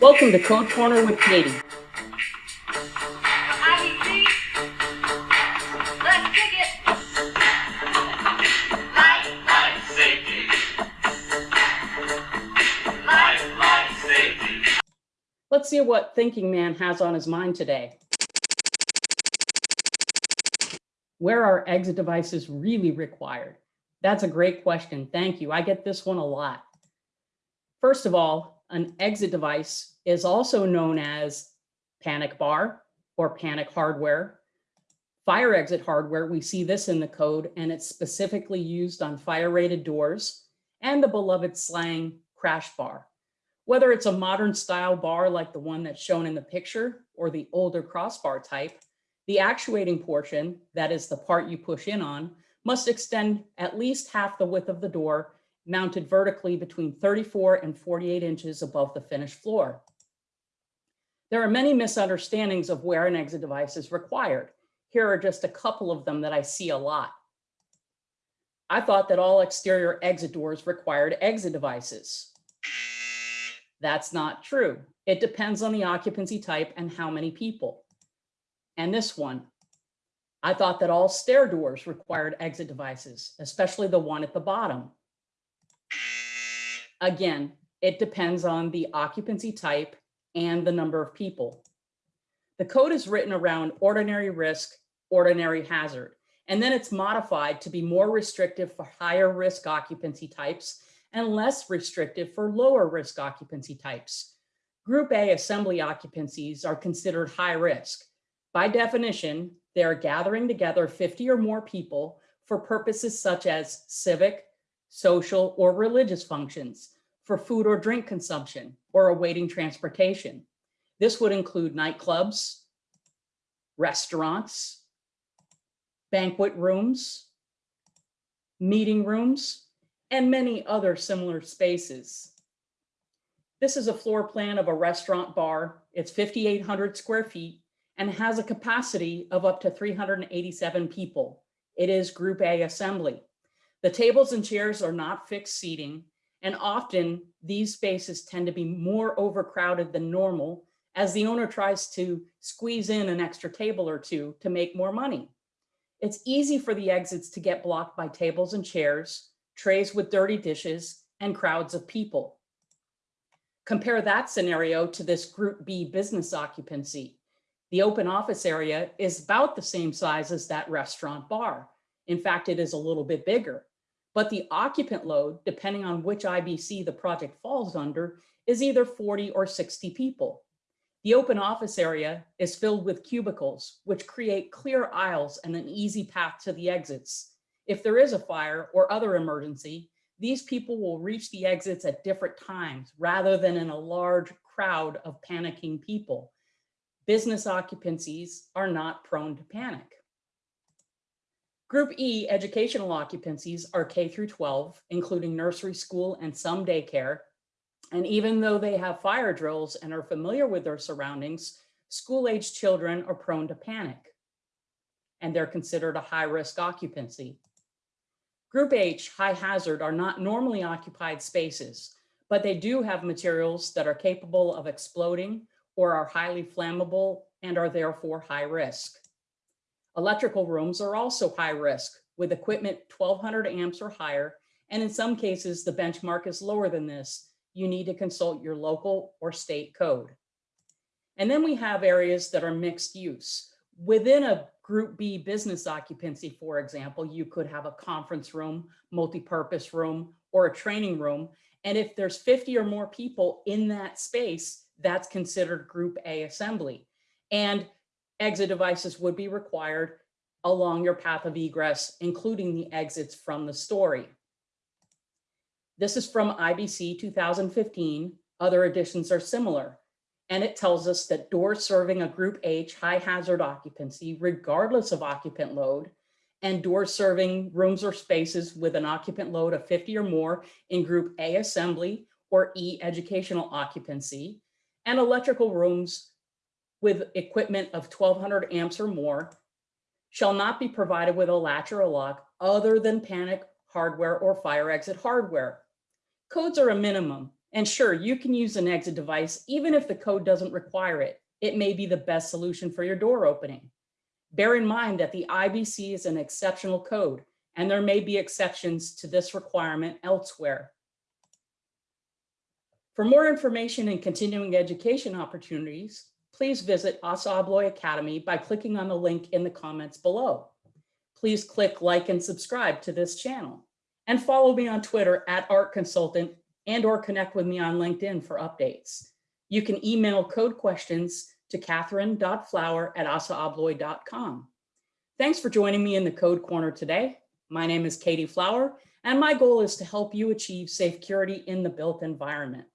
Welcome to Code Corner with Katie. Let's see what Thinking Man has on his mind today. Where are exit devices really required? That's a great question. Thank you. I get this one a lot. First of all, an exit device is also known as panic bar or panic hardware. Fire exit hardware, we see this in the code and it's specifically used on fire rated doors and the beloved slang crash bar. Whether it's a modern style bar like the one that's shown in the picture or the older crossbar type, the actuating portion, that is the part you push in on, must extend at least half the width of the door mounted vertically between 34 and 48 inches above the finished floor. There are many misunderstandings of where an exit device is required. Here are just a couple of them that I see a lot. I thought that all exterior exit doors required exit devices. That's not true. It depends on the occupancy type and how many people. And this one, I thought that all stair doors required exit devices, especially the one at the bottom. Again, it depends on the occupancy type and the number of people. The code is written around ordinary risk, ordinary hazard, and then it's modified to be more restrictive for higher risk occupancy types and less restrictive for lower risk occupancy types. Group A assembly occupancies are considered high risk. By definition, they are gathering together 50 or more people for purposes such as civic, social, or religious functions, for food or drink consumption, or awaiting transportation. This would include nightclubs, restaurants, banquet rooms, meeting rooms, and many other similar spaces. This is a floor plan of a restaurant bar. It's 5,800 square feet and has a capacity of up to 387 people. It is Group A assembly. The tables and chairs are not fixed seating, and often these spaces tend to be more overcrowded than normal as the owner tries to squeeze in an extra table or two to make more money. It's easy for the exits to get blocked by tables and chairs, trays with dirty dishes, and crowds of people. Compare that scenario to this Group B business occupancy. The open office area is about the same size as that restaurant bar. In fact, it is a little bit bigger. But the occupant load, depending on which IBC the project falls under, is either 40 or 60 people. The open office area is filled with cubicles, which create clear aisles and an easy path to the exits. If there is a fire or other emergency, these people will reach the exits at different times rather than in a large crowd of panicking people. Business occupancies are not prone to panic. Group E educational occupancies are K through 12, including nursery school and some daycare. And even though they have fire drills and are familiar with their surroundings, school-aged children are prone to panic. And they're considered a high-risk occupancy. Group H, high hazard, are not normally occupied spaces, but they do have materials that are capable of exploding or are highly flammable and are therefore high risk. Electrical rooms are also high risk with equipment 1200 amps or higher. And in some cases, the benchmark is lower than this. You need to consult your local or state code. And then we have areas that are mixed use. Within a group B business occupancy, for example, you could have a conference room, multi-purpose room, or a training room. And if there's 50 or more people in that space, that's considered group A assembly. And exit devices would be required along your path of egress, including the exits from the story. This is from IBC 2015. Other editions are similar. And it tells us that doors serving a group H high hazard occupancy, regardless of occupant load, and doors serving rooms or spaces with an occupant load of 50 or more in group A assembly or E educational occupancy, and electrical rooms with equipment of 1200 amps or more shall not be provided with a latch or a lock other than panic hardware or fire exit hardware. Codes are a minimum, And sure, you can use an exit device even if the code doesn't require it. It may be the best solution for your door opening. Bear in mind that the IBC is an exceptional code and there may be exceptions to this requirement elsewhere. For more information and continuing education opportunities, please visit ASSA ABLOY Academy by clicking on the link in the comments below. Please click like and subscribe to this channel and follow me on Twitter at Art Consultant and or connect with me on LinkedIn for updates. You can email code questions to catherine.flower at assaabloy.com. Thanks for joining me in the Code Corner today. My name is Katie Flower, and my goal is to help you achieve safe security in the built environment.